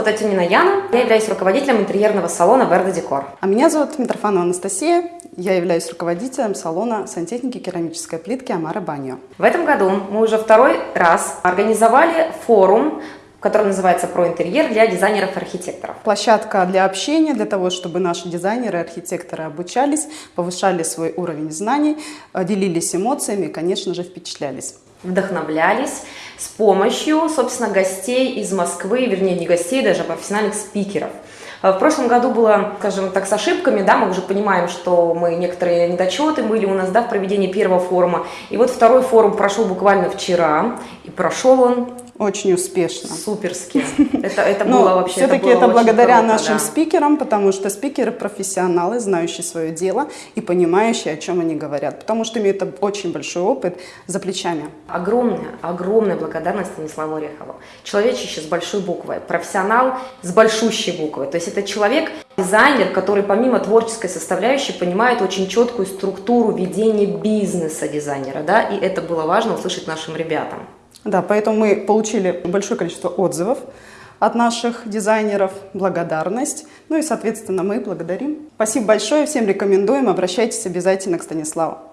зовут Атюнина Яна, я являюсь руководителем интерьерного салона Верда Декор. А меня зовут Митрофанова Анастасия, я являюсь руководителем салона сантехники керамической плитки Амара Баньо. В этом году мы уже второй раз организовали форум который называется «Про интерьер» для дизайнеров и архитекторов. Площадка для общения, для того, чтобы наши дизайнеры и архитекторы обучались, повышали свой уровень знаний, делились эмоциями и, конечно же, впечатлялись вдохновлялись с помощью, собственно, гостей из Москвы, вернее, не гостей, даже профессиональных спикеров. В прошлом году было, скажем так, с ошибками, да, мы уже понимаем, что мы некоторые недочеты были у нас, да, в проведении первого форума. И вот второй форум прошел буквально вчера, и прошел он очень успешно. Суперски. Это, это было вообще Все-таки это, это благодаря круто, нашим да. спикерам, потому что спикеры профессионалы, знающие свое дело и понимающие, о чем они говорят. Потому что имеют очень большой опыт за плечами. Огромная, огромная благодарность Станиславу Орехову. Человечище с большой буквы, профессионал с большущей буквы. То есть это человек, дизайнер, который помимо творческой составляющей понимает очень четкую структуру ведения бизнеса дизайнера. Да? И это было важно услышать нашим ребятам. Да, поэтому мы получили большое количество отзывов от наших дизайнеров, благодарность. Ну и, соответственно, мы благодарим. Спасибо большое, всем рекомендуем, обращайтесь обязательно к Станиславу.